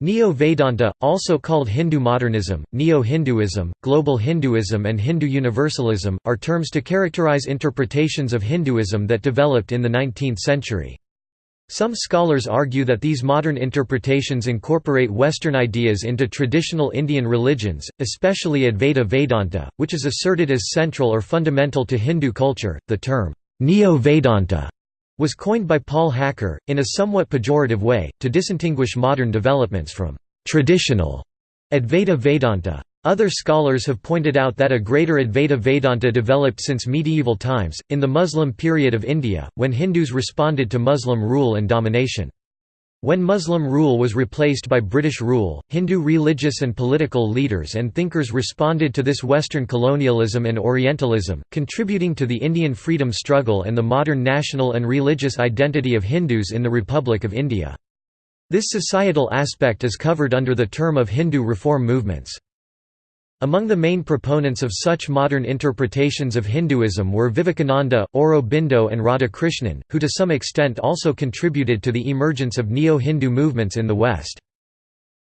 Neo-Vedanta, also called Hindu modernism, Neo-Hinduism, global Hinduism and Hindu universalism, are terms to characterize interpretations of Hinduism that developed in the 19th century. Some scholars argue that these modern interpretations incorporate Western ideas into traditional Indian religions, especially Advaita Vedanta, which is asserted as central or fundamental to Hindu culture. The term, Neo-Vedanta was coined by Paul Hacker, in a somewhat pejorative way, to distinguish modern developments from traditional Advaita Vedanta. Other scholars have pointed out that a greater Advaita Vedanta developed since medieval times, in the Muslim period of India, when Hindus responded to Muslim rule and domination. When Muslim rule was replaced by British rule, Hindu religious and political leaders and thinkers responded to this Western colonialism and Orientalism, contributing to the Indian freedom struggle and the modern national and religious identity of Hindus in the Republic of India. This societal aspect is covered under the term of Hindu reform movements. Among the main proponents of such modern interpretations of Hinduism were Vivekananda, Aurobindo and Radhakrishnan, who to some extent also contributed to the emergence of Neo-Hindu movements in the West.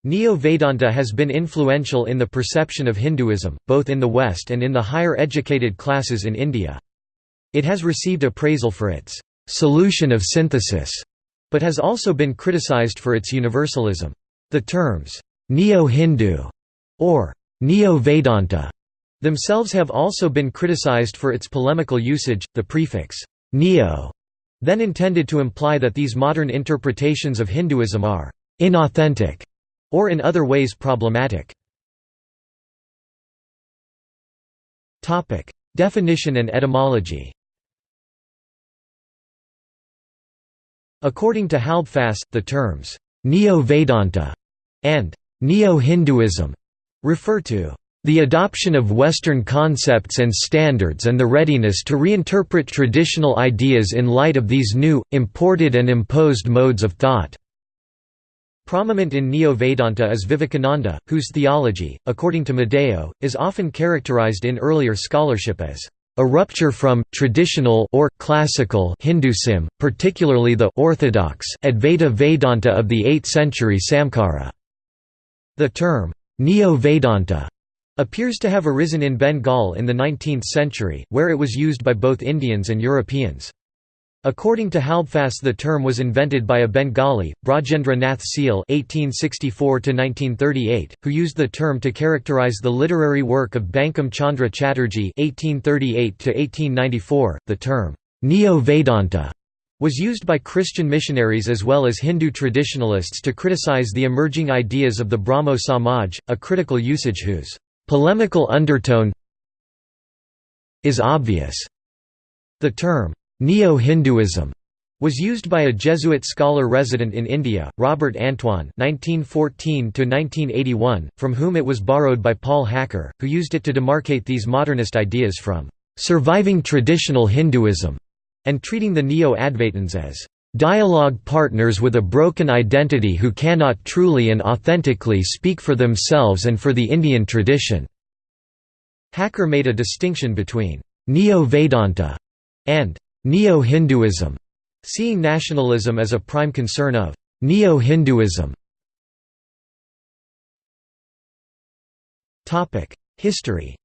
Neo-Vedanta has been influential in the perception of Hinduism, both in the West and in the higher educated classes in India. It has received appraisal for its «solution of synthesis», but has also been criticized for its universalism. The terms «Neo-Hindu» or Neo-Vedanta themselves have also been criticized for its polemical usage. The prefix neo then intended to imply that these modern interpretations of Hinduism are inauthentic or in other ways problematic. Definition and etymology. According to Halbfass, the terms Neo-Vedanta and Neo-Hinduism refer to the adoption of Western concepts and standards and the readiness to reinterpret traditional ideas in light of these new, imported and imposed modes of thought. Prominent in Neo-Vedanta is Vivekananda, whose theology, according to Madaio, is often characterized in earlier scholarship as a rupture from traditional or classical Hinduism, particularly the orthodox Advaita Vedanta of the 8th century Samkara. The term Neo-Vedanta appears to have arisen in Bengal in the 19th century, where it was used by both Indians and Europeans. According to Halbfass the term was invented by a Bengali, Brajendra Nath Seal (1864–1938), who used the term to characterize the literary work of Bankim Chandra Chatterjee (1838–1894). The term Neo-Vedanta was used by Christian missionaries as well as Hindu traditionalists to criticize the emerging ideas of the Brahmo Samaj, a critical usage whose polemical undertone is obvious. The term Neo-Hinduism was used by a Jesuit scholar resident in India, Robert Antoine (1914–1981), from whom it was borrowed by Paul Hacker, who used it to demarcate these modernist ideas from surviving traditional Hinduism and treating the Neo-Advaitins as dialogue partners with a broken identity who cannot truly and authentically speak for themselves and for the Indian tradition." Hacker made a distinction between «Neo-Vedanta» and «Neo-Hinduism», seeing nationalism as a prime concern of «Neo-Hinduism». History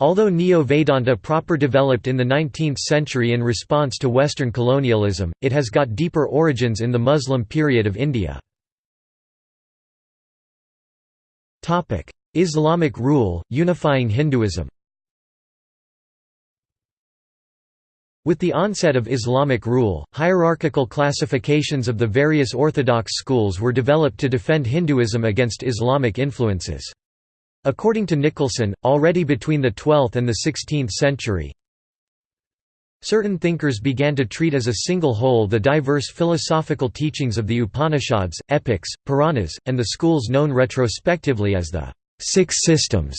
Although Neo-Vedanta proper developed in the 19th century in response to Western colonialism, it has got deeper origins in the Muslim period of India. Islamic rule, unifying Hinduism With the onset of Islamic rule, hierarchical classifications of the various orthodox schools were developed to defend Hinduism against Islamic influences. According to Nicholson, already between the 12th and the 16th century, certain thinkers began to treat as a single whole the diverse philosophical teachings of the Upanishads, epics, Puranas, and the schools known retrospectively as the Six Systems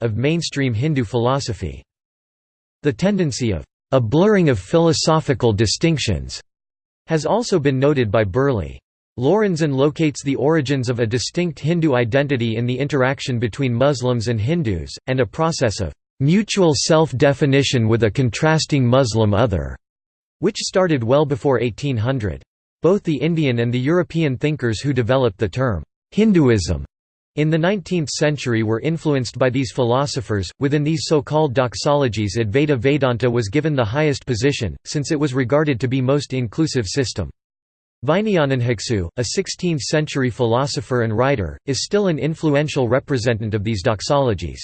of mainstream Hindu philosophy. The tendency of a blurring of philosophical distinctions has also been noted by Burley. Lorenzen locates the origins of a distinct Hindu identity in the interaction between Muslims and Hindus, and a process of mutual self-definition with a contrasting Muslim other, which started well before 1800. Both the Indian and the European thinkers who developed the term Hinduism in the 19th century were influenced by these philosophers. Within these so called doxologies, Advaita Vedanta was given the highest position, since it was regarded to be most inclusive system. Vijnanabhiksu, a 16th century philosopher and writer, is still an influential representative of these doxologies.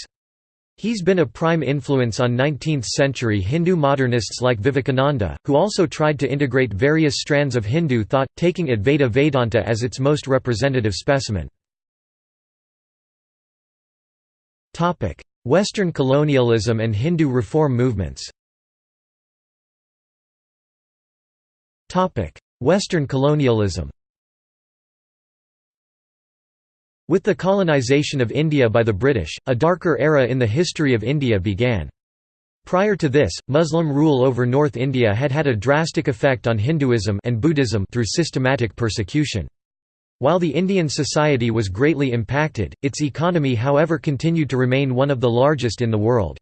He's been a prime influence on 19th-century Hindu modernists like Vivekananda, who also tried to integrate various strands of Hindu thought, taking Advaita Vedanta as its most representative specimen. Western colonialism and Hindu reform movements Western colonialism With the colonization of India by the British, a darker era in the history of India began. Prior to this, Muslim rule over North India had had a drastic effect on Hinduism and Buddhism through systematic persecution. While the Indian society was greatly impacted, its economy however continued to remain one of the largest in the world.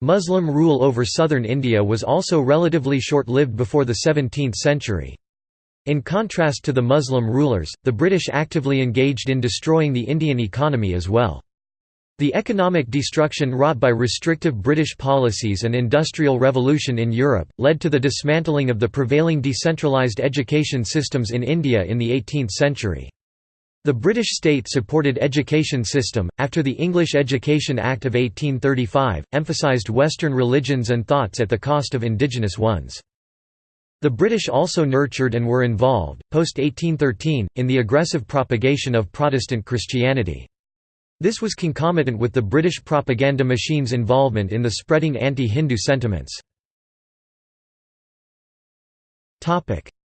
Muslim rule over southern India was also relatively short-lived before the 17th century. In contrast to the Muslim rulers, the British actively engaged in destroying the Indian economy as well. The economic destruction wrought by restrictive British policies and industrial revolution in Europe, led to the dismantling of the prevailing decentralised education systems in India in the 18th century. The British state supported education system, after the English Education Act of 1835, emphasised Western religions and thoughts at the cost of indigenous ones. The British also nurtured and were involved, post-1813, in the aggressive propagation of Protestant Christianity. This was concomitant with the British propaganda machine's involvement in the spreading anti-Hindu sentiments.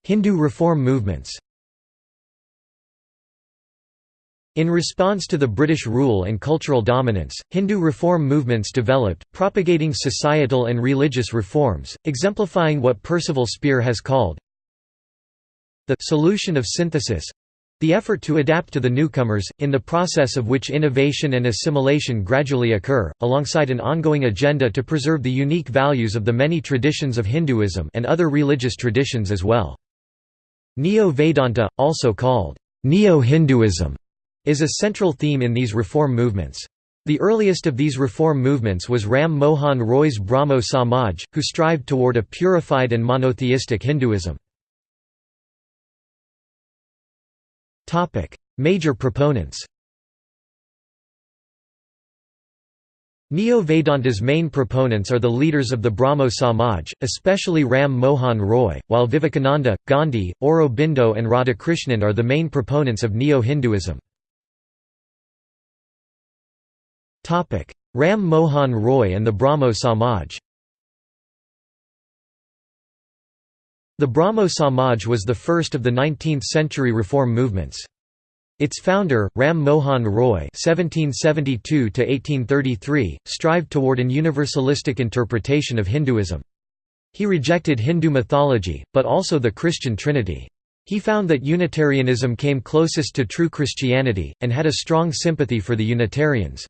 Hindu reform movements In response to the British rule and cultural dominance, Hindu reform movements developed, propagating societal and religious reforms, exemplifying what Percival Spear has called the solution of synthesis the effort to adapt to the newcomers, in the process of which innovation and assimilation gradually occur, alongside an ongoing agenda to preserve the unique values of the many traditions of Hinduism and other religious traditions as well. Neo-Vedanta, also called Neo-Hinduism, is a central theme in these reform movements. The earliest of these reform movements was Ram Mohan Roy's Brahmo Samaj, who strived toward a purified and monotheistic Hinduism. Major proponents Neo-Vedanta's main proponents are the leaders of the Brahmo Samaj, especially Ram Mohan Roy, while Vivekananda, Gandhi, Aurobindo and Radhakrishnan are the main proponents of Neo-Hinduism. Ram Mohan Roy and the Brahmo Samaj The Brahmo Samaj was the first of the 19th-century reform movements. Its founder, Ram Mohan Roy (1772–1833), strived toward an universalistic interpretation of Hinduism. He rejected Hindu mythology, but also the Christian Trinity. He found that Unitarianism came closest to true Christianity, and had a strong sympathy for the Unitarians.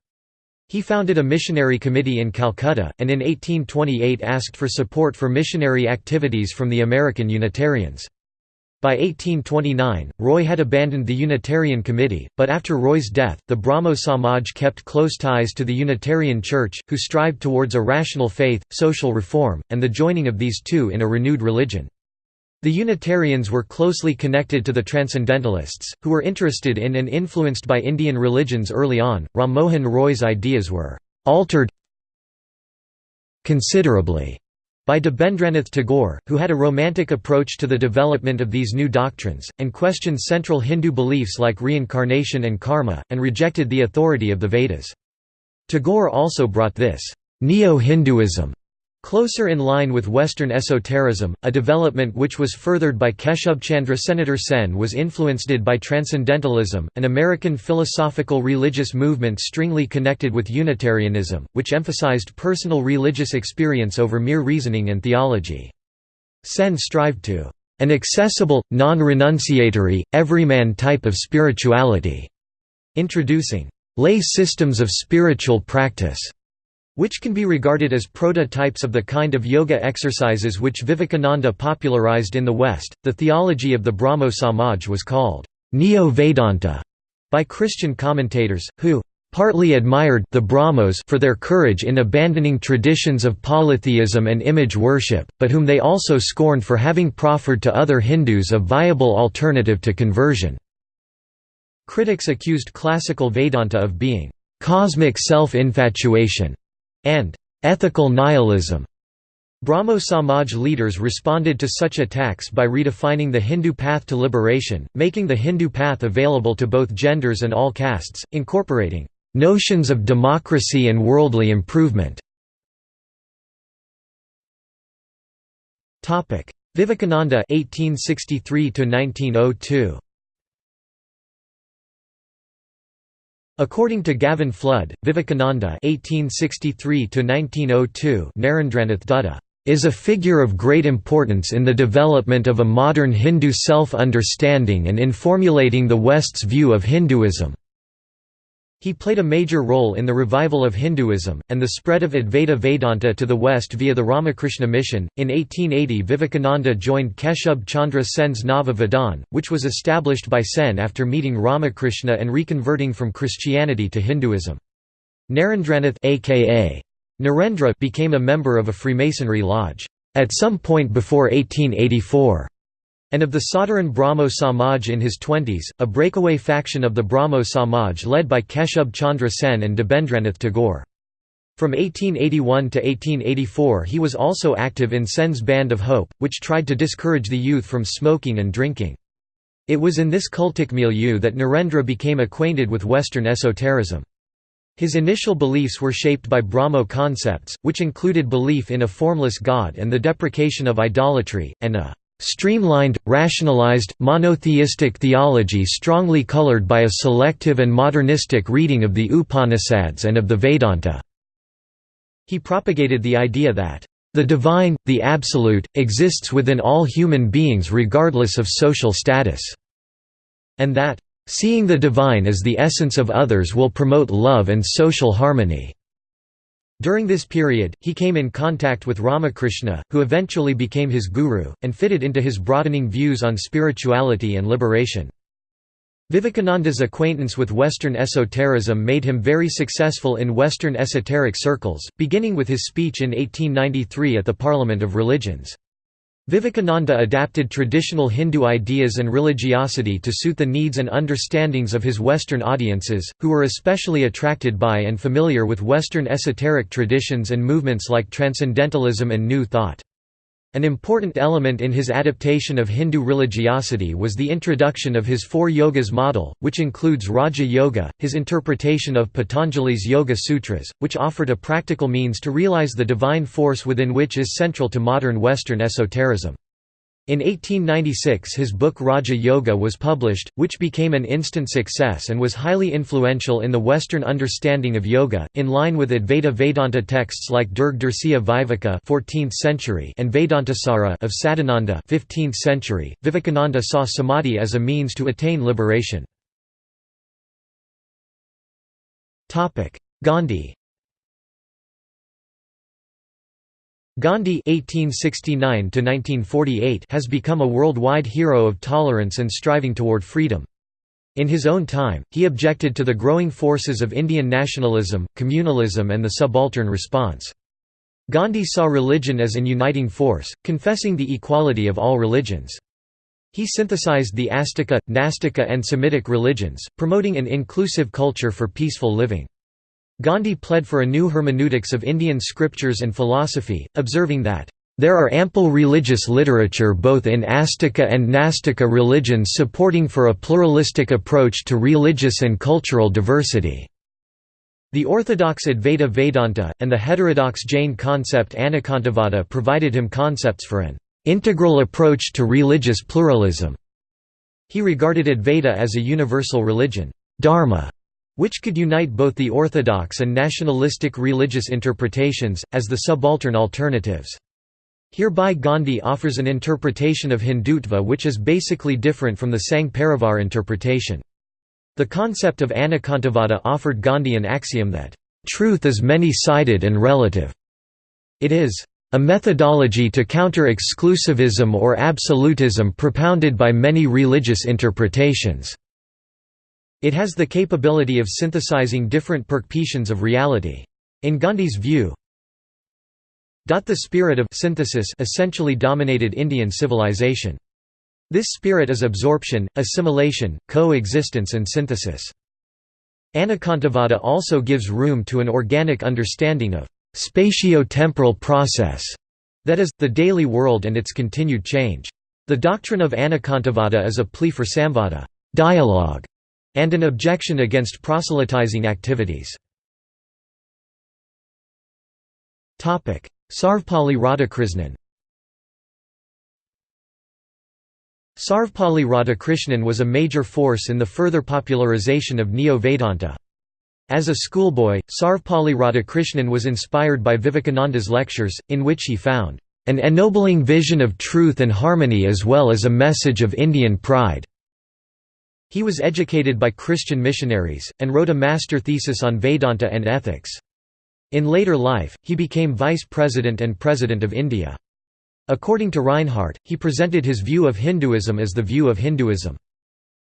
He founded a missionary committee in Calcutta, and in 1828 asked for support for missionary activities from the American Unitarians. By 1829, Roy had abandoned the Unitarian Committee, but after Roy's death, the Brahmo Samaj kept close ties to the Unitarian Church, who strived towards a rational faith, social reform, and the joining of these two in a renewed religion. The Unitarians were closely connected to the Transcendentalists, who were interested in and influenced by Indian religions early on. Ram Mohan Roy's ideas were altered considerably by Debendranath Tagore, who had a romantic approach to the development of these new doctrines, and questioned central Hindu beliefs like reincarnation and karma, and rejected the authority of the Vedas. Tagore also brought this neo-Hinduism Closer in line with Western esotericism, a development which was furthered by Keshubchandra Senator Sen was influenced by Transcendentalism, an American philosophical religious movement strongly connected with Unitarianism, which emphasized personal religious experience over mere reasoning and theology. Sen strived to an accessible, non-renunciatory, everyman type of spirituality, introducing lay systems of spiritual practice which can be regarded as prototypes of the kind of yoga exercises which Vivekananda popularized in the West. The theology of the Brahmo Samaj was called Neo Vedanta by Christian commentators, who partly admired the Brahmos for their courage in abandoning traditions of polytheism and image worship, but whom they also scorned for having proffered to other Hindus a viable alternative to conversion. Critics accused classical Vedanta of being cosmic self-infatuation and ethical nihilism. Brahmo Samaj leaders responded to such attacks by redefining the Hindu path to liberation, making the Hindu path available to both genders and all castes, incorporating notions of democracy and worldly improvement. Vivekananda 1863 1902 According to Gavin Flood, Vivekananda (1863–1902) Narendranath Dutta is a figure of great importance in the development of a modern Hindu self-understanding and in formulating the West's view of Hinduism. He played a major role in the revival of Hinduism, and the spread of Advaita Vedanta to the West via the Ramakrishna mission. In 1880, Vivekananda joined Keshub Chandra Sen's Nava Vidhan, which was established by Sen after meeting Ramakrishna and reconverting from Christianity to Hinduism. Narendranath aka Narendra became a member of a Freemasonry lodge. At some point before 1884, and of the Sadharan Brahmo Samaj in his twenties, a breakaway faction of the Brahmo Samaj led by Keshub Chandra Sen and Debendranath Tagore. From 1881 to 1884 he was also active in Sen's Band of Hope, which tried to discourage the youth from smoking and drinking. It was in this cultic milieu that Narendra became acquainted with Western esotericism. His initial beliefs were shaped by Brahmo concepts, which included belief in a formless God and the deprecation of idolatry, and a Streamlined, rationalized, monotheistic theology strongly colored by a selective and modernistic reading of the Upanishads and of the Vedanta. He propagated the idea that, "...the divine, the absolute, exists within all human beings regardless of social status", and that, "...seeing the divine as the essence of others will promote love and social harmony." During this period, he came in contact with Ramakrishna, who eventually became his guru, and fitted into his broadening views on spirituality and liberation. Vivekananda's acquaintance with Western esotericism made him very successful in Western esoteric circles, beginning with his speech in 1893 at the Parliament of Religions. Vivekananda adapted traditional Hindu ideas and religiosity to suit the needs and understandings of his Western audiences, who were especially attracted by and familiar with Western esoteric traditions and movements like Transcendentalism and New Thought. An important element in his adaptation of Hindu religiosity was the introduction of his Four Yogas model, which includes Raja Yoga, his interpretation of Patanjali's Yoga Sutras, which offered a practical means to realize the divine force within which is central to modern Western esotericism. In 1896 his book Raja Yoga was published, which became an instant success and was highly influential in the Western understanding of yoga, in line with Advaita Vedanta texts like Durg Dursiya Viveka 14th century and Vedantasara of Sadananda 15th century. Vivekananda saw samadhi as a means to attain liberation. Gandhi Gandhi (1869–1948) has become a worldwide hero of tolerance and striving toward freedom. In his own time, he objected to the growing forces of Indian nationalism, communalism and the subaltern response. Gandhi saw religion as an uniting force, confessing the equality of all religions. He synthesized the Astika, Nastika and Semitic religions, promoting an inclusive culture for peaceful living. Gandhi pled for a new hermeneutics of Indian scriptures and philosophy, observing that, "...there are ample religious literature both in Astika and Nastika religions supporting for a pluralistic approach to religious and cultural diversity." The orthodox Advaita Vedanta, and the heterodox Jain concept Anekantavada provided him concepts for an "...integral approach to religious pluralism." He regarded Advaita as a universal religion, dharma, which could unite both the orthodox and nationalistic religious interpretations, as the subaltern alternatives. Hereby Gandhi offers an interpretation of Hindutva which is basically different from the Sangh Parivar interpretation. The concept of Anekantavada offered Gandhi an axiom that, truth is many-sided and relative. It is a methodology to counter exclusivism or absolutism propounded by many religious interpretations. It has the capability of synthesizing different perceptions of reality. In Gandhi's view, the spirit of synthesis essentially dominated Indian civilization. This spirit is absorption, assimilation, coexistence and synthesis. Anekantavada also gives room to an organic understanding of spatio-temporal process, that is, the daily world and its continued change. The doctrine of Anekantavada is a plea for samvada dialogue", and an objection against proselytizing activities. Sarvepalli Radhakrishnan Sarvepalli Radhakrishnan was a major force in the further popularization of Neo-Vedanta. As a schoolboy, Sarvepalli Radhakrishnan was inspired by Vivekananda's lectures, in which he found, "...an ennobling vision of truth and harmony as well as a message of Indian pride." He was educated by Christian missionaries, and wrote a master thesis on Vedanta and ethics. In later life, he became vice president and president of India. According to Rinehart, he presented his view of Hinduism as the view of Hinduism.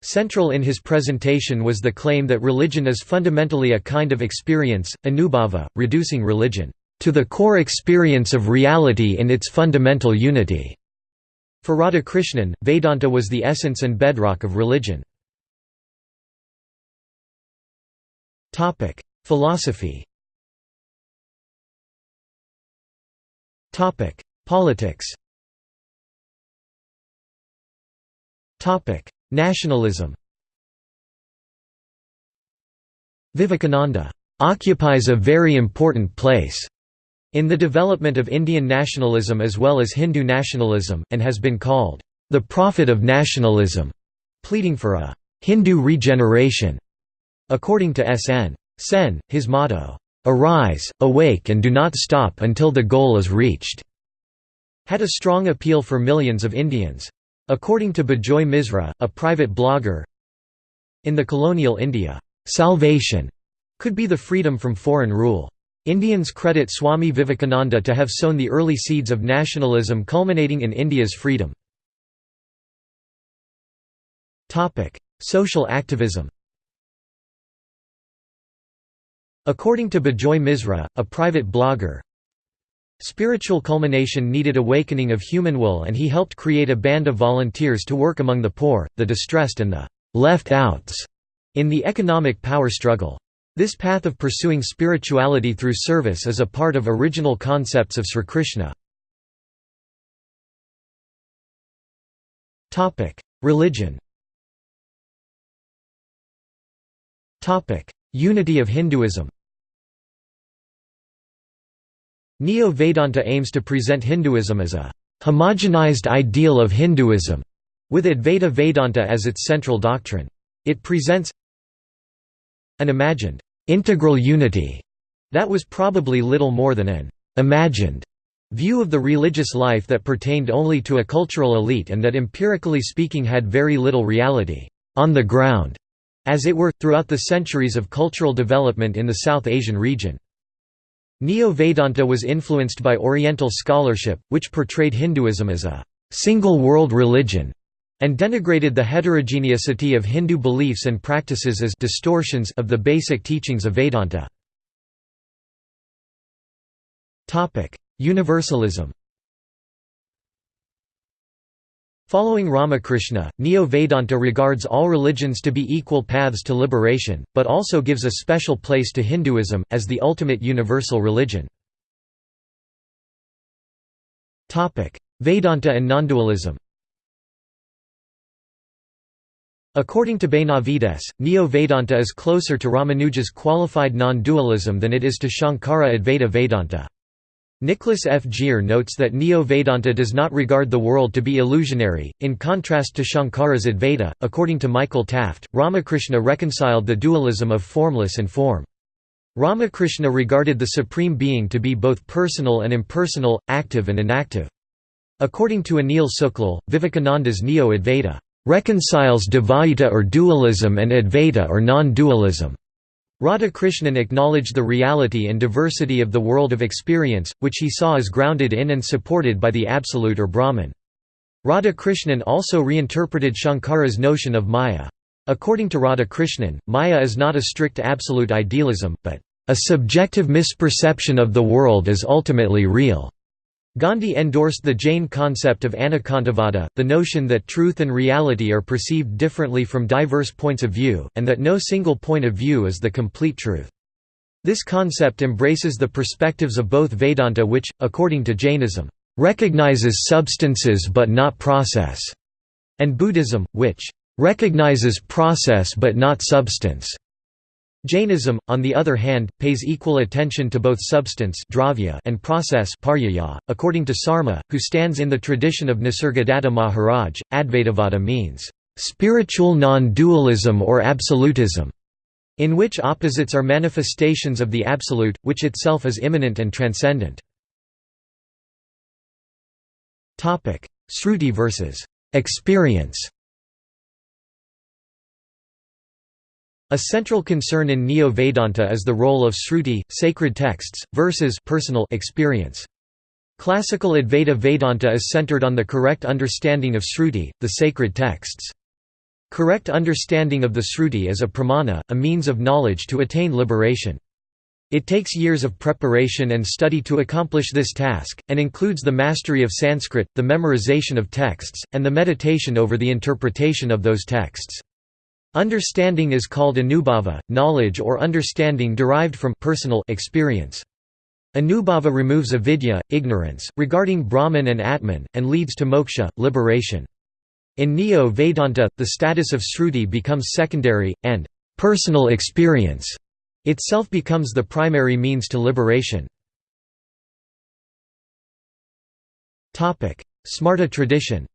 Central in his presentation was the claim that religion is fundamentally a kind of experience, anubhava, reducing religion to the core experience of reality in its fundamental unity. For Radhakrishnan, Vedanta was the essence and bedrock of religion. Philosophy Topic: Politics. Topic: Nationalism. Vivekananda occupies a very important place in the development of Indian nationalism as well as Hindu nationalism, and has been called the prophet of nationalism, pleading for a Hindu regeneration. According to S. N. Sen, his motto, "'Arise, awake and do not stop until the goal is reached' had a strong appeal for millions of Indians. According to Bijoy Misra, a private blogger, in the colonial India, "'salvation' could be the freedom from foreign rule. Indians credit Swami Vivekananda to have sown the early seeds of nationalism culminating in India's freedom. Social activism According to Bijoy Misra, a private blogger, Spiritual culmination needed awakening of human will and he helped create a band of volunteers to work among the poor, the distressed and the «left outs» in the economic power struggle. This path of pursuing spirituality through service is a part of original concepts of Sri Krishna. Religion Unity of Hinduism Neo-Vedanta aims to present Hinduism as a homogenized ideal of Hinduism, with Advaita Vedanta as its central doctrine. It presents an imagined, integral unity that was probably little more than an imagined view of the religious life that pertained only to a cultural elite and that empirically speaking had very little reality on the ground as it were, throughout the centuries of cultural development in the South Asian region. Neo-Vedanta was influenced by Oriental scholarship, which portrayed Hinduism as a single world religion and denigrated the heterogeneity of Hindu beliefs and practices as distortions of the basic teachings of Vedanta. Universalism Following Ramakrishna, Neo-Vedanta regards all religions to be equal paths to liberation, but also gives a special place to Hinduism, as the ultimate universal religion. Vedanta and nondualism According to Benavides, Neo-Vedanta is closer to Ramanuja's qualified non-dualism than it is to Shankara Advaita Vedanta. Nicholas F. Gier notes that Neo-Vedanta does not regard the world to be illusionary, in contrast to Shankara's Advaita. According to Michael Taft, Ramakrishna reconciled the dualism of formless and form. Ramakrishna regarded the Supreme Being to be both personal and impersonal, active and inactive. According to Anil Sooklal, Vivekananda's Neo-Advaita reconciles Dvaita or dualism and Advaita or non-dualism. Radhakrishnan acknowledged the reality and diversity of the world of experience, which he saw as grounded in and supported by the Absolute or Brahman. Radhakrishnan also reinterpreted Shankara's notion of Maya. According to Radhakrishnan, Maya is not a strict absolute idealism, but a subjective misperception of the world as ultimately real. Gandhi endorsed the Jain concept of anekantavada, the notion that truth and reality are perceived differently from diverse points of view, and that no single point of view is the complete truth. This concept embraces the perspectives of both Vedanta which, according to Jainism, recognizes substances but not process, and Buddhism, which recognizes process but not substance. Jainism, on the other hand, pays equal attention to both substance and process .According to Sarma, who stands in the tradition of Nisargadatta Maharaj, Advaitavada means, "...spiritual non-dualism or absolutism", in which opposites are manifestations of the Absolute, which itself is immanent and transcendent. Sruti versus experience A central concern in Neo-Vedanta is the role of Sruti, sacred texts, versus personal experience. Classical Advaita Vedanta is centered on the correct understanding of Sruti, the sacred texts. Correct understanding of the Sruti is a pramana, a means of knowledge to attain liberation. It takes years of preparation and study to accomplish this task, and includes the mastery of Sanskrit, the memorization of texts, and the meditation over the interpretation of those texts. Understanding is called anubhava, knowledge or understanding derived from personal experience. Anubhava removes avidya, ignorance, regarding Brahman and Atman, and leads to moksha, liberation. In Neo-Vedanta, the status of Sruti becomes secondary, and personal experience itself becomes the primary means to liberation. Smarta tradition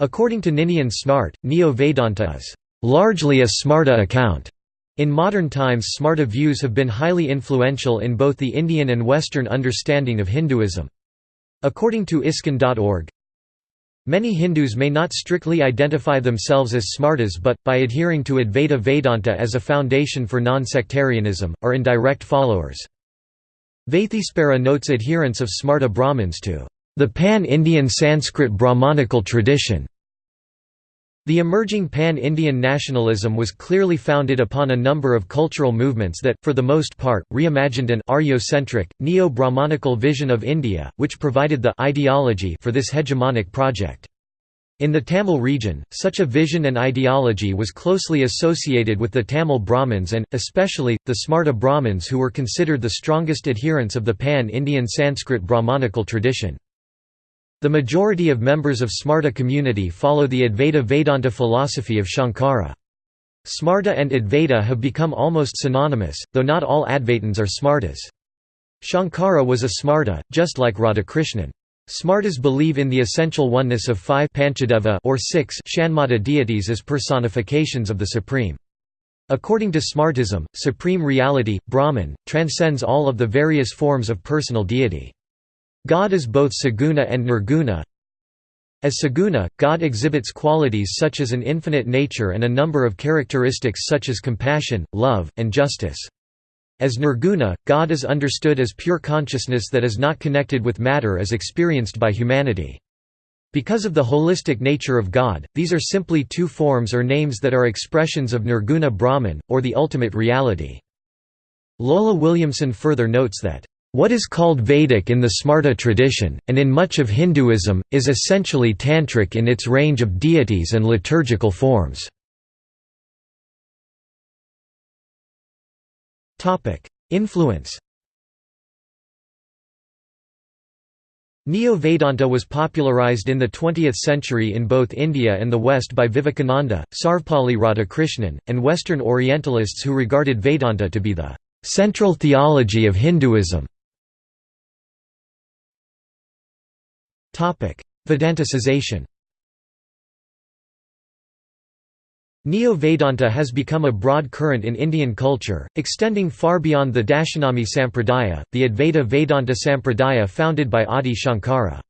According to Ninian Smart, Neo-Vedanta is largely a Smarta account. In modern times Smarta views have been highly influential in both the Indian and Western understanding of Hinduism. According to ISKCON.org, Many Hindus may not strictly identify themselves as Smartas but, by adhering to Advaita Vedanta as a foundation for non-sectarianism, are indirect followers. Vaitheespara notes adherence of Smarta Brahmins to the Pan-Indian Sanskrit Brahmanical tradition the emerging pan-Indian nationalism was clearly founded upon a number of cultural movements that, for the most part, reimagined an Aryo-centric, neo-Brahmanical vision of India, which provided the ideology for this hegemonic project. In the Tamil region, such a vision and ideology was closely associated with the Tamil Brahmins and, especially, the Smarta Brahmins who were considered the strongest adherents of the pan-Indian Sanskrit Brahmanical tradition. The majority of members of Smarta community follow the Advaita Vedanta philosophy of Shankara. Smarta and Advaita have become almost synonymous, though not all Advaitins are Smartas. Shankara was a Smarta, just like Radhakrishnan. Smartas believe in the essential oneness of five Panchadeva or six Shanmata deities as personifications of the Supreme. According to Smartism, supreme reality, Brahman, transcends all of the various forms of personal deity. God is both saguna and nirguna. As saguna, God exhibits qualities such as an infinite nature and a number of characteristics such as compassion, love, and justice. As nirguna, God is understood as pure consciousness that is not connected with matter as experienced by humanity. Because of the holistic nature of God, these are simply two forms or names that are expressions of nirguna Brahman, or the ultimate reality. Lola Williamson further notes that what is called Vedic in the Smarta tradition, and in much of Hinduism, is essentially Tantric in its range of deities and liturgical forms. Influence Neo-Vedanta was popularized in the 20th century in both India and the West by Vivekananda, Sarvepalli Radhakrishnan, and Western Orientalists who regarded Vedanta to be the central theology of Hinduism. Vedanticization Neo-Vedanta has become a broad current in Indian culture, extending far beyond the Dashanami Sampradaya, the Advaita Vedanta Sampradaya founded by Adi Shankara.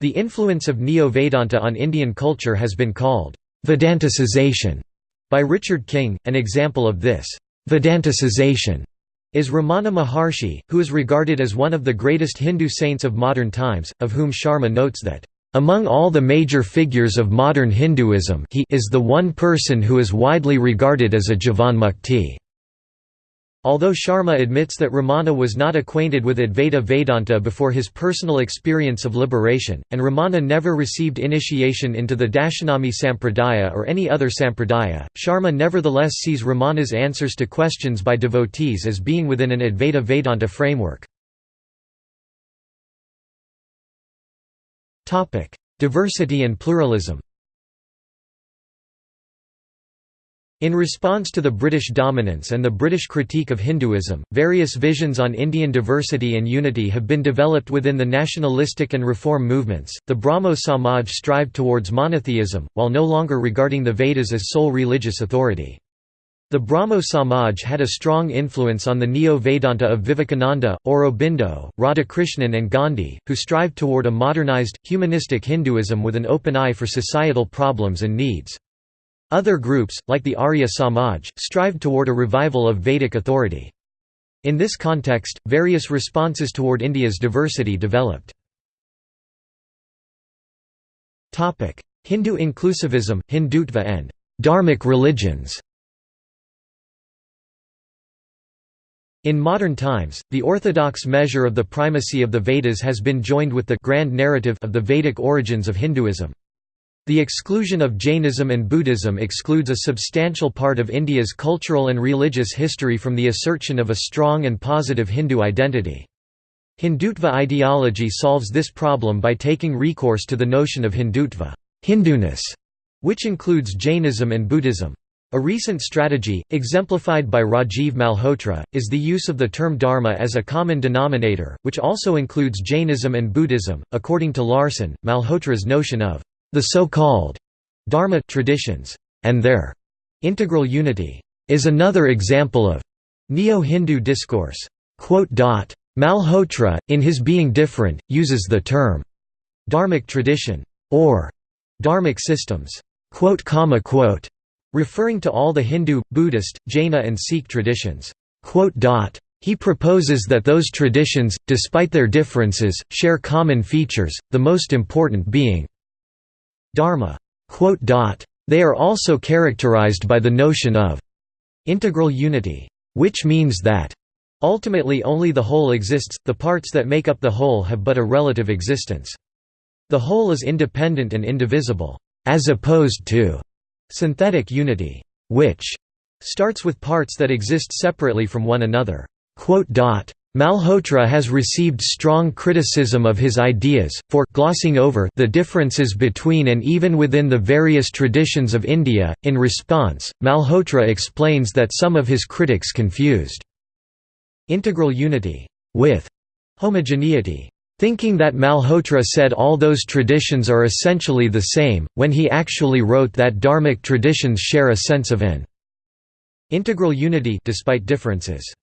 The influence of Neo-Vedanta on Indian culture has been called Vedanticization. By Richard King, an example of this Vedanticization is Ramana Maharshi, who is regarded as one of the greatest Hindu saints of modern times, of whom Sharma notes that, "...among all the major figures of modern Hinduism he is the one person who is widely regarded as a Jivan Mukti." Although Sharma admits that Ramana was not acquainted with Advaita Vedanta before his personal experience of liberation, and Ramana never received initiation into the Dashanami Sampradaya or any other Sampradaya, Sharma nevertheless sees Ramana's answers to questions by devotees as being within an Advaita Vedanta framework. Diversity and pluralism In response to the British dominance and the British critique of Hinduism, various visions on Indian diversity and unity have been developed within the nationalistic and reform movements. The Brahmo Samaj strived towards monotheism, while no longer regarding the Vedas as sole religious authority. The Brahmo Samaj had a strong influence on the Neo-Vedanta of Vivekananda, Aurobindo, Radhakrishnan and Gandhi, who strived toward a modernized, humanistic Hinduism with an open eye for societal problems and needs. Other groups, like the Arya Samaj, strived toward a revival of Vedic authority. In this context, various responses toward India's diversity developed. Hindu inclusivism, Hindutva and «dharmic religions» In modern times, the orthodox measure of the primacy of the Vedas has been joined with the grand narrative of the Vedic origins of Hinduism. The exclusion of Jainism and Buddhism excludes a substantial part of India's cultural and religious history from the assertion of a strong and positive Hindu identity. Hindutva ideology solves this problem by taking recourse to the notion of Hindutva Hinduness", which includes Jainism and Buddhism. A recent strategy, exemplified by Rajiv Malhotra, is the use of the term Dharma as a common denominator, which also includes Jainism and Buddhism. According to Larson, Malhotra's notion of the so-called Dharma traditions, and their integral unity, is another example of neo-Hindu discourse. Malhotra, in his Being Different, uses the term dharmic tradition or dharmic systems, referring to all the Hindu, Buddhist, Jaina and Sikh traditions. He proposes that those traditions, despite their differences, share common features, the most important being Dharma. They are also characterized by the notion of integral unity, which means that ultimately only the whole exists, the parts that make up the whole have but a relative existence. The whole is independent and indivisible, as opposed to synthetic unity, which starts with parts that exist separately from one another. Malhotra has received strong criticism of his ideas, for glossing over the differences between and even within the various traditions of India. In response, Malhotra explains that some of his critics confused integral unity with homogeneity, thinking that Malhotra said all those traditions are essentially the same, when he actually wrote that dharmic traditions share a sense of an integral unity despite differences.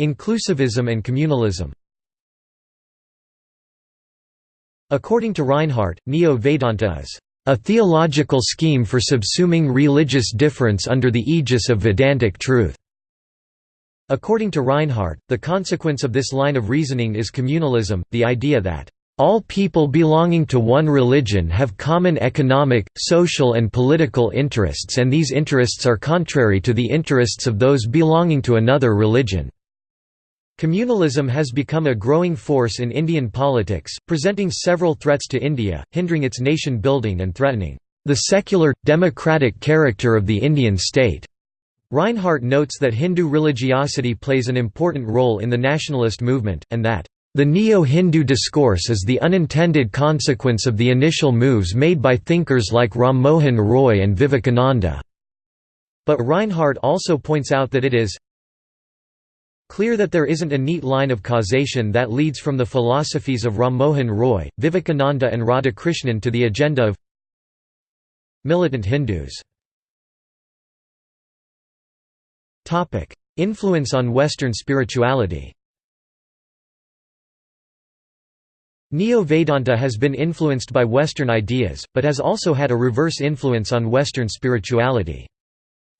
Inclusivism and communalism According to Rinehart, Neo-Vedanta is a theological scheme for subsuming religious difference under the aegis of Vedantic truth. According to Rinehart, the consequence of this line of reasoning is communalism, the idea that all people belonging to one religion have common economic, social and political interests and these interests are contrary to the interests of those belonging to another religion. Communalism has become a growing force in Indian politics, presenting several threats to India, hindering its nation building and threatening the secular, democratic character of the Indian state. Rinehart notes that Hindu religiosity plays an important role in the nationalist movement, and that the Neo-Hindu discourse is the unintended consequence of the initial moves made by thinkers like Ram Mohan Roy and Vivekananda. But Rinehart also points out that it is clear that there isn't a neat line of causation that leads from the philosophies of Ram Mohan Roy, Vivekananda and Radhakrishnan to the agenda of militant Hindus. Influence on Western spirituality Neo-Vedanta has been influenced by Western ideas, but has also had a reverse influence on Western spirituality.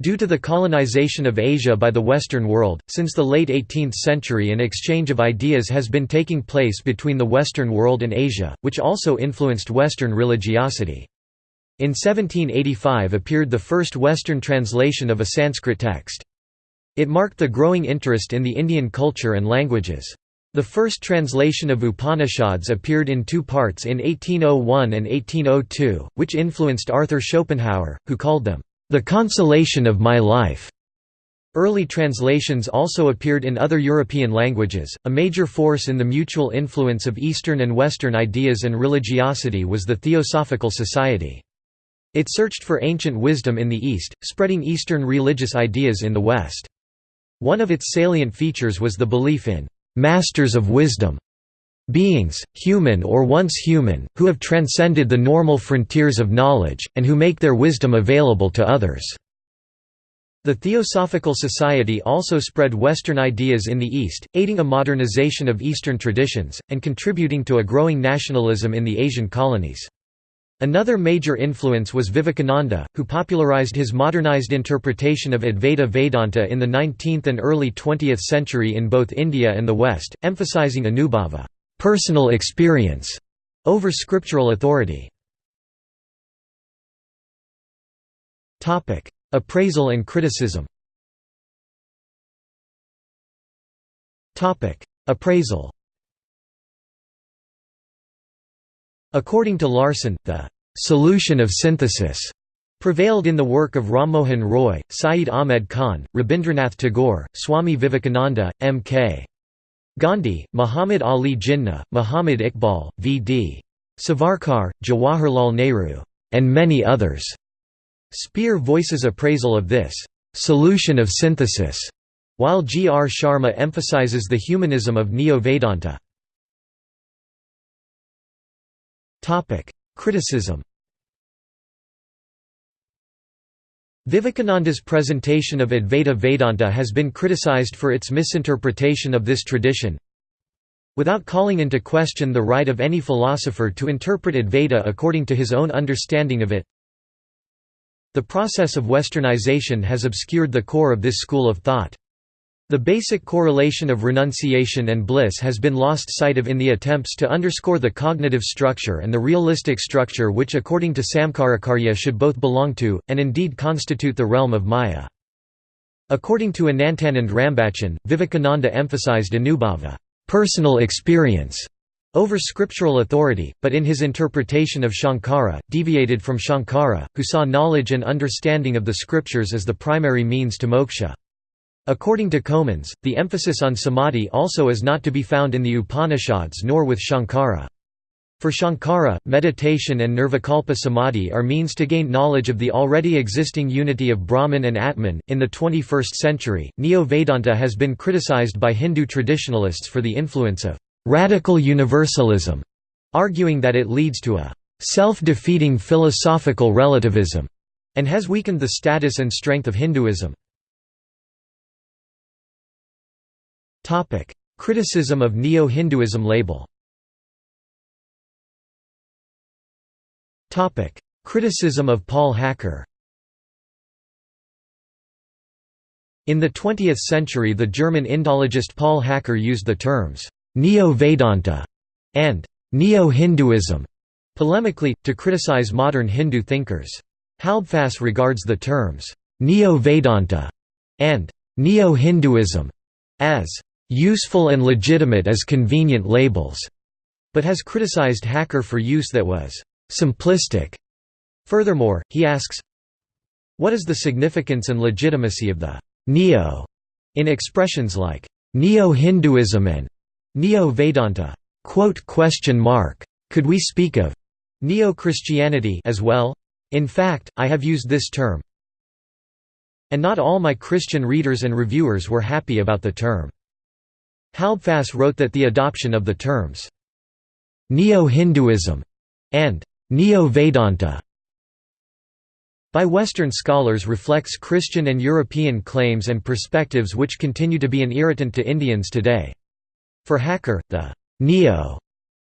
Due to the colonization of Asia by the Western world, since the late 18th century an exchange of ideas has been taking place between the Western world and Asia, which also influenced Western religiosity. In 1785 appeared the first Western translation of a Sanskrit text. It marked the growing interest in the Indian culture and languages. The first translation of Upanishads appeared in two parts in 1801 and 1802, which influenced Arthur Schopenhauer, who called them, "...the consolation of my life." Early translations also appeared in other European languages. A major force in the mutual influence of Eastern and Western ideas and religiosity was the Theosophical Society. It searched for ancient wisdom in the East, spreading Eastern religious ideas in the West. One of its salient features was the belief in masters of wisdom, beings, human or once human, who have transcended the normal frontiers of knowledge, and who make their wisdom available to others. The Theosophical Society also spread Western ideas in the East, aiding a modernization of Eastern traditions, and contributing to a growing nationalism in the Asian colonies. Another major influence was Vivekananda, who popularized his modernized interpretation of Advaita Vedanta in the 19th and early 20th century in both India and the West, emphasizing anubhava personal experience", over scriptural authority. Appraisal and criticism Appraisal According to Larson, the «solution of synthesis» prevailed in the work of Rammohan Roy, Syed Ahmed Khan, Rabindranath Tagore, Swami Vivekananda, M.K. Gandhi, Muhammad Ali Jinnah, Muhammad Iqbal, V.D. Savarkar, Jawaharlal Nehru, and many others. Speer voices appraisal of this «solution of synthesis», while G. R. Sharma emphasizes the humanism of Neo-Vedanta. Criticism Vivekananda's presentation of Advaita Vedanta has been criticized for its misinterpretation of this tradition. Without calling into question the right of any philosopher to interpret Advaita according to his own understanding of it, the process of westernization has obscured the core of this school of thought. The basic correlation of renunciation and bliss has been lost sight of in the attempts to underscore the cognitive structure and the realistic structure which according to Samkarakarya should both belong to, and indeed constitute the realm of Maya. According to Anantanand Rambachan, Vivekananda emphasized anubhava personal experience", over scriptural authority, but in his interpretation of Shankara, deviated from Shankara, who saw knowledge and understanding of the scriptures as the primary means to moksha. According to Comans, the emphasis on samadhi also is not to be found in the Upanishads nor with Shankara. For Shankara, meditation and nirvikalpa samadhi are means to gain knowledge of the already existing unity of Brahman and Atman. In the 21st century, Neo Vedanta has been criticized by Hindu traditionalists for the influence of radical universalism, arguing that it leads to a self defeating philosophical relativism and has weakened the status and strength of Hinduism. Criticism of Neo-Hinduism label. Criticism of Paul Hacker. In the 20th century the German Indologist Paul Hacker used the terms, "'Neo-Vedanta' and "'Neo-Hinduism' polemically, to criticize modern Hindu thinkers. Halbfass regards the terms, "'Neo-Vedanta' and "'Neo-Hinduism' as useful and legitimate as convenient labels, but has criticized Hacker for use that was simplistic. Furthermore, he asks, what is the significance and legitimacy of the neo in expressions like neo-Hinduism and neo-Vedanta? Could we speak of neo-Christianity as well? In fact, I have used this term, and not all my Christian readers and reviewers were happy about the term. Halbfass wrote that the adoption of the terms Neo-Hinduism and Neo-Vedanta by Western scholars reflects Christian and European claims and perspectives which continue to be an irritant to Indians today. For Hacker, the «neo»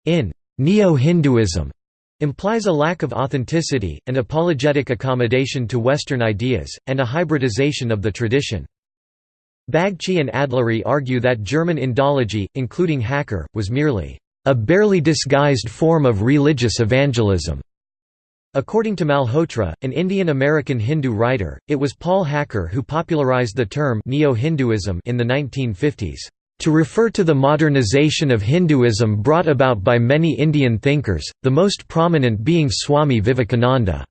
in Neo-Hinduism implies a lack of authenticity, an apologetic accommodation to Western ideas, and a hybridization of the tradition. Bagchi and Adluri argue that German Indology, including Hacker, was merely a barely disguised form of religious evangelism. According to Malhotra, an Indian-American Hindu writer, it was Paul Hacker who popularized the term Neo-Hinduism in the 1950s, "...to refer to the modernization of Hinduism brought about by many Indian thinkers, the most prominent being Swami Vivekananda."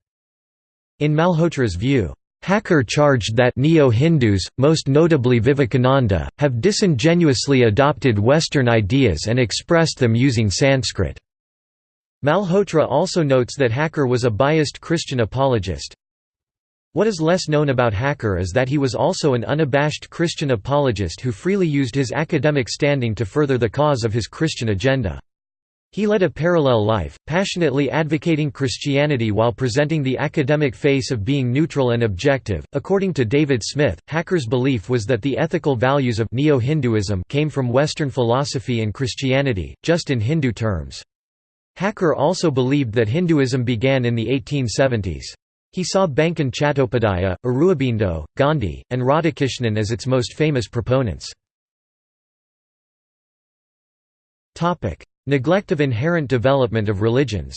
In Malhotra's view, Hacker charged that Neo-Hindus, most notably Vivekananda, have disingenuously adopted Western ideas and expressed them using Sanskrit. Malhotra also notes that Hacker was a biased Christian apologist. What is less known about Hacker is that he was also an unabashed Christian apologist who freely used his academic standing to further the cause of his Christian agenda. He led a parallel life, passionately advocating Christianity while presenting the academic face of being neutral and objective. According to David Smith, Hacker's belief was that the ethical values of Neo-Hinduism came from Western philosophy and Christianity, just in Hindu terms. Hacker also believed that Hinduism began in the 1870s. He saw Bankim Chattopadhyaya, Aurobindo, Gandhi, and Radhakrishnan as its most famous proponents. Neglect of inherent development of religions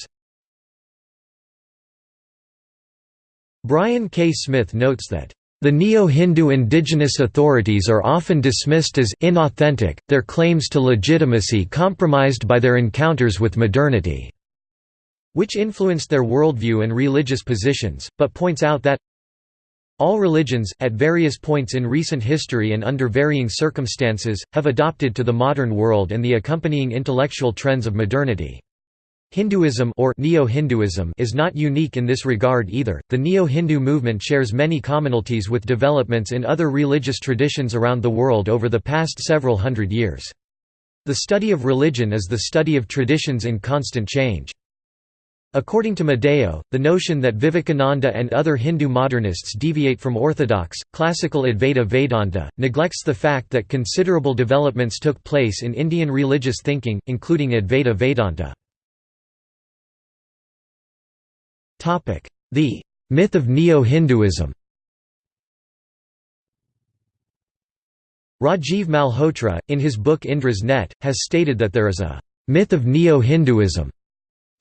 Brian K. Smith notes that the Neo-Hindu indigenous authorities are often dismissed as inauthentic, their claims to legitimacy compromised by their encounters with modernity, which influenced their worldview and religious positions, but points out that all religions, at various points in recent history and under varying circumstances, have adopted to the modern world and the accompanying intellectual trends of modernity. Hinduism or Neo-Hinduism is not unique in this regard either. The Neo-Hindu movement shares many commonalities with developments in other religious traditions around the world over the past several hundred years. The study of religion is the study of traditions in constant change. According to Madaio, the notion that Vivekananda and other Hindu modernists deviate from orthodox, classical Advaita Vedanta, neglects the fact that considerable developments took place in Indian religious thinking, including Advaita Vedanta. The myth of Neo-Hinduism Rajiv Malhotra, in his book Indra's Net, has stated that there is a myth of Neo-Hinduism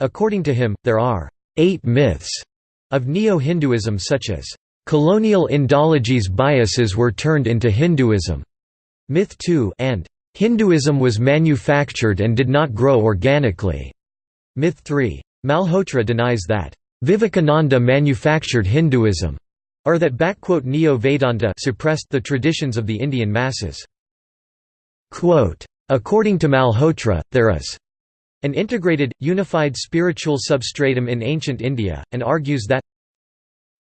According to him, there are eight myths of Neo-Hinduism such as, "...colonial Indology's biases were turned into Hinduism", Myth 2 and "...Hinduism was manufactured and did not grow organically", Myth 3. Malhotra denies that, "...Vivekananda manufactured Hinduism", or that Neo-Vedanta suppressed the traditions of the Indian masses. Quote, According to Malhotra, there is an integrated, unified spiritual substratum in ancient India, and argues that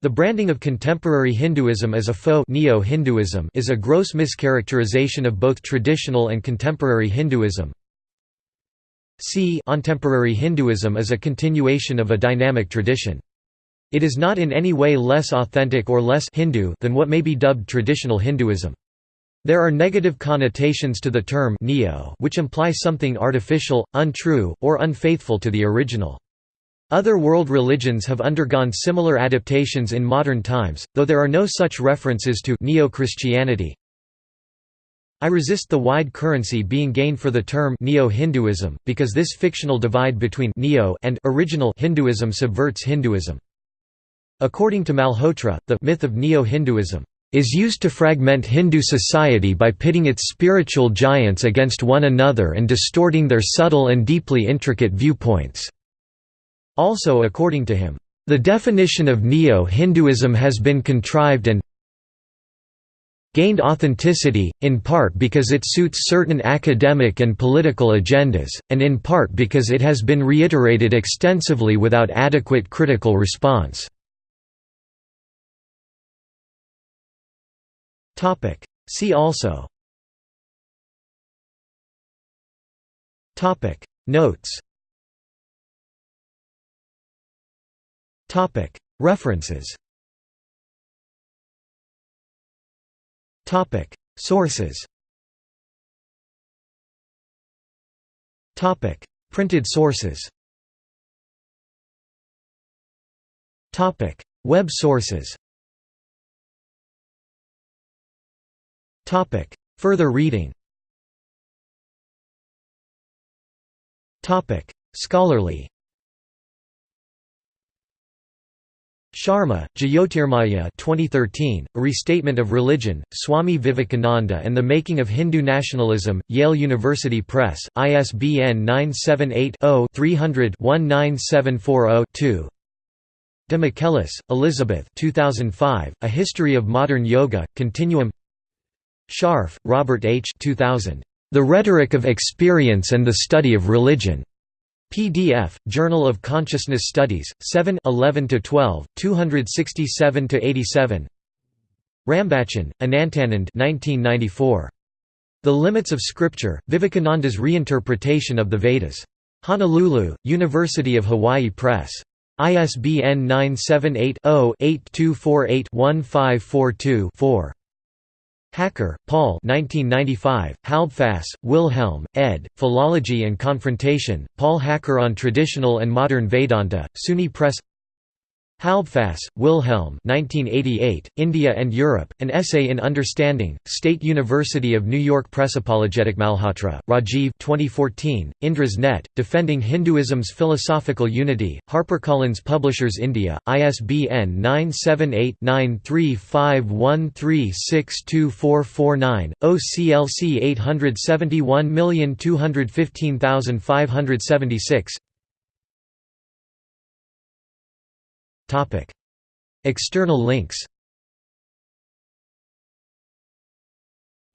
the branding of contemporary Hinduism as a faux Neo-Hinduism is a gross mischaracterization of both traditional and contemporary Hinduism. C contemporary Hinduism is a continuation of a dynamic tradition. It is not in any way less authentic or less Hindu than what may be dubbed traditional Hinduism. There are negative connotations to the term neo which imply something artificial, untrue, or unfaithful to the original. Other world religions have undergone similar adaptations in modern times, though there are no such references to Neo-Christianity. I resist the wide currency being gained for the term Neo-Hinduism, because this fictional divide between Neo and original Hinduism subverts Hinduism. According to Malhotra, the myth of Neo-Hinduism is used to fragment Hindu society by pitting its spiritual giants against one another and distorting their subtle and deeply intricate viewpoints." Also according to him, "...the definition of Neo-Hinduism has been contrived and gained authenticity, in part because it suits certain academic and political agendas, and in part because it has been reiterated extensively without adequate critical response." Topic. See also. Topic. Notes. Topic. References. Topic. Sources. Topic. Printed sources. Topic. Web sources. Further reading. Scholarly. Sharma, Jyotirmaya 2013, A Restatement of Religion, Swami Vivekananda and the Making of Hindu Nationalism, Yale University Press, ISBN 978 0 300 19740 De Michelis, Elizabeth 2005, A History of Modern Yoga, Continuum Sharf, Robert H. 2000, The Rhetoric of Experience and the Study of Religion. PDF, Journal of Consciousness Studies, 7 11–12, 267–87 Rambachan, Anantanand 1994. The Limits of Scripture, Vivekananda's Reinterpretation of the Vedas. Honolulu, University of Hawaii Press. ISBN 978 0 8248 1542 4. Hacker, Paul 1995, Halbfass, Wilhelm, ed., Philology and Confrontation, Paul Hacker on Traditional and Modern Vedanta, SUNY Press Halbfass, Wilhelm 1988, India and Europe, An Essay in Understanding, State University of New York Press Apologetic Malhotra, Rajiv 2014, Indra's Net, Defending Hinduism's Philosophical Unity, HarperCollins Publishers India, ISBN 978-9351362449, OCLC 871215576 External links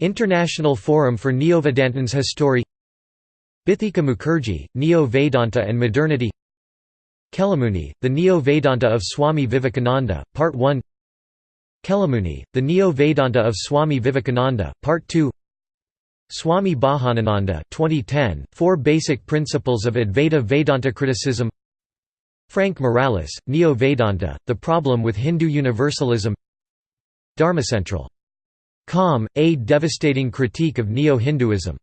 International Forum for Neo-Vedantins History Bithika Mukerji, Neo-Vedanta and Modernity Kelamuni, The Neo-Vedanta of Swami Vivekananda, Part 1 Kelamuni, The Neo-Vedanta of Swami Vivekananda, Part 2 Swami Bhajanananda 2010, Four Basic Principles of Advaita Vedanta Criticism Frank Morales, Neo-Vedanta, The Problem with Hindu Universalism Dharmacentral. Com, a devastating critique of Neo-Hinduism